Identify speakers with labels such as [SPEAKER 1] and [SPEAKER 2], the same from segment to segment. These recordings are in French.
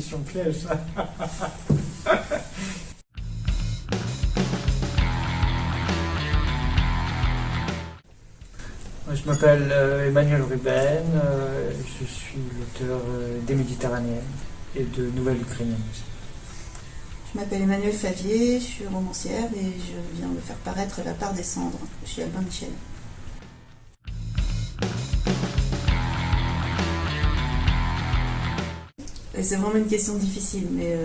[SPEAKER 1] question piège, ça. Je m'appelle euh, Emmanuel Ruben, euh, je suis l'auteur euh, des Méditerranéennes et de Nouvelles Ukrainiennes.
[SPEAKER 2] Je m'appelle Emmanuel Favier, je suis romancière et je viens de faire paraître La part des cendres chez Albin Michel. C'est vraiment une question difficile, mais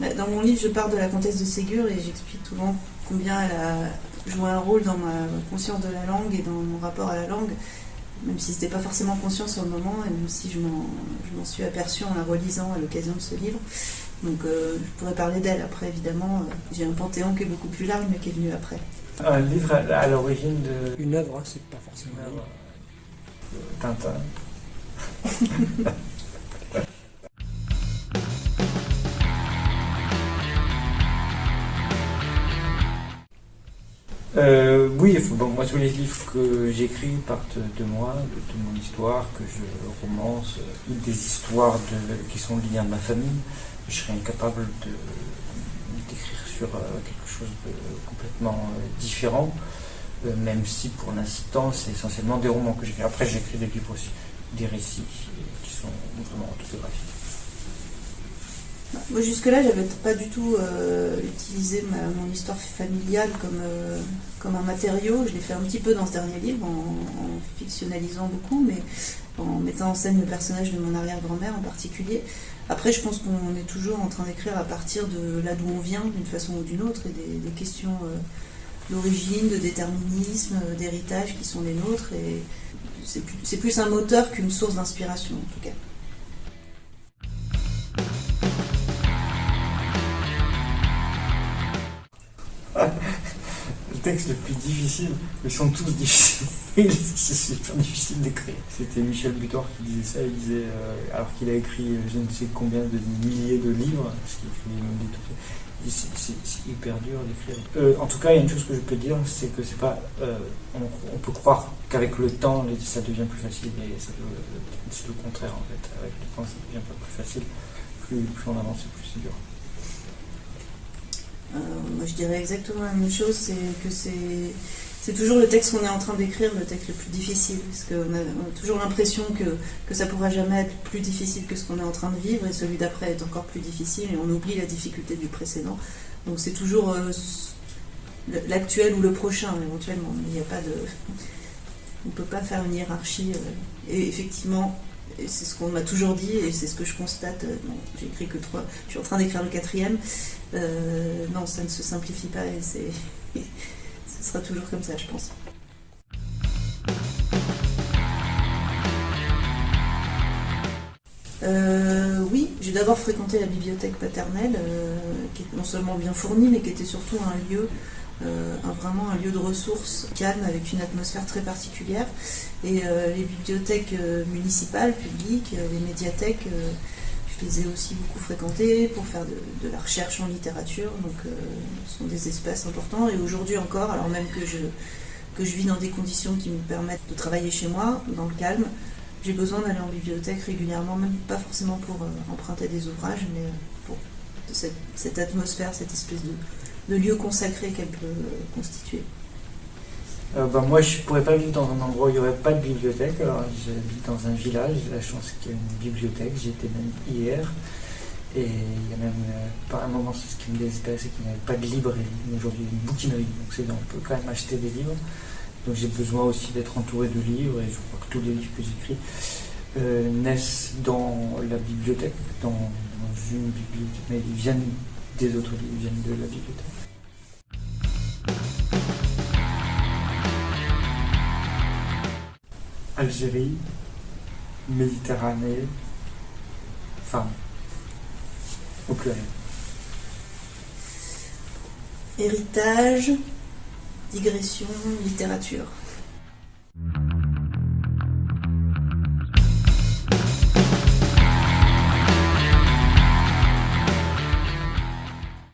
[SPEAKER 2] bah, dans mon livre, je pars de la comtesse de Ségur et j'explique souvent combien elle a joué un rôle dans ma conscience de la langue et dans mon rapport à la langue, même si ce n'était pas forcément conscient sur le moment, et même si je m'en suis aperçue en la relisant à l'occasion de ce livre. Donc euh, je pourrais parler d'elle après, évidemment. Euh, j'ai un panthéon qui est beaucoup plus large, mais qui est venu après.
[SPEAKER 1] Un livre à l'origine de...
[SPEAKER 3] Une œuvre, hein, c'est pas forcément
[SPEAKER 1] une œuvre. Tintin. Euh, oui, bon, moi tous les livres que j'écris partent de moi, de, mon histoire, que je romance, euh, des histoires qui sont liées à ma famille. Je serais incapable d'écrire sur euh, quelque chose de complètement différent, même si pour l'instant c'est essentiellement des romans que j'écris. Après j'écris des livres aussi, des récits qui sont vraiment autobiographiques.
[SPEAKER 2] Moi, jusque-là, j'avais pas du tout euh, utilisé mon histoire familiale comme, euh, comme un matériau. Je l'ai fait un petit peu dans ce dernier livre, en, fictionnalisant beaucoup, mais en mettant en scène le personnage de mon arrière-grand-mère en particulier. Après, je pense qu'on est toujours en train d'écrire à partir de là d'où on vient, d'une façon ou d'une autre, et des, questions euh, d'origine, de déterminisme, d'héritage qui sont les nôtres. Et c'est plus un moteur qu'une source d'inspiration, en tout cas.
[SPEAKER 1] le texte le plus difficile, ils sont tous difficiles. c'est super difficile d'écrire. C'était Michel Butor qui disait ça. Il disait, euh, alors qu'il a écrit euh, je ne sais combien de milliers de livres, parce qu'il écrit des c'est hyper dur d'écrire. Euh, en tout cas, il y a une chose que je peux dire, c'est que c'est pas. on, peut croire qu'avec le temps, ça devient plus facile, mais c'est le contraire en fait. Avec le temps, ça devient pas plus facile. Plus on avance, plus c'est dur.
[SPEAKER 2] Euh, moi, je dirais exactement la même chose, c'est que c'est toujours le texte qu'on est en train d'écrire, le texte le plus difficile, parce qu'on a, toujours l'impression que, que ça pourra jamais être plus difficile que ce qu'on est en train de vivre, et celui d'après est encore plus difficile, et on oublie la difficulté du précédent. Donc c'est toujours euh, l'actuel ou le prochain, éventuellement. Il n'y a pas de... On ne peut pas faire une hiérarchie. Euh, et effectivement, c'est ce qu'on m'a toujours dit, et c'est ce que je constate. J'ai écrit que trois, je suis en train d'écrire le quatrième. Euh, non, ça ne se simplifie pas et c'est, ce sera toujours comme ça, je pense. Euh, oui, j'ai d'abord fréquenté la bibliothèque paternelle, euh, qui est non seulement bien fournie, mais qui était surtout un lieu, vraiment un lieu de ressources calme, avec une atmosphère très particulière. Et les bibliothèques municipales, publiques, les médiathèques, je les ai aussi beaucoup fréquentés pour faire de, la recherche en littérature, donc euh, ce sont des espaces importants. Et aujourd'hui encore, alors même que je, que je vis dans des conditions qui me permettent de travailler chez moi, dans le calme, j'ai besoin d'aller en bibliothèque régulièrement, même pas forcément pour euh, emprunter des ouvrages, mais pour cette, atmosphère, cette espèce de, de lieu consacré qu'elle peut constituer.
[SPEAKER 1] Bah, moi, je ne pourrais pas vivre dans un endroit où il n'y aurait pas de bibliothèque. j'habite dans un village, j'ai la chance qu'il y ait une bibliothèque. J'y étais même hier. Et il y a même, euh, par un moment, ce qui me désespérait, c'est qu'il n'y avait pas de librairie. Aujourd'hui, une bouquinerie. Donc, on peut quand même acheter des livres. Donc, j'ai besoin aussi d'être entouré de livres. Et je crois que tous les livres que j'écris euh, naissent dans la bibliothèque, dans, dans une bibliothèque. Mais ils viennent des autres livres, viennent de la bibliothèque. Algérie, Méditerranée, femme, au.
[SPEAKER 2] Héritage, digression, littérature.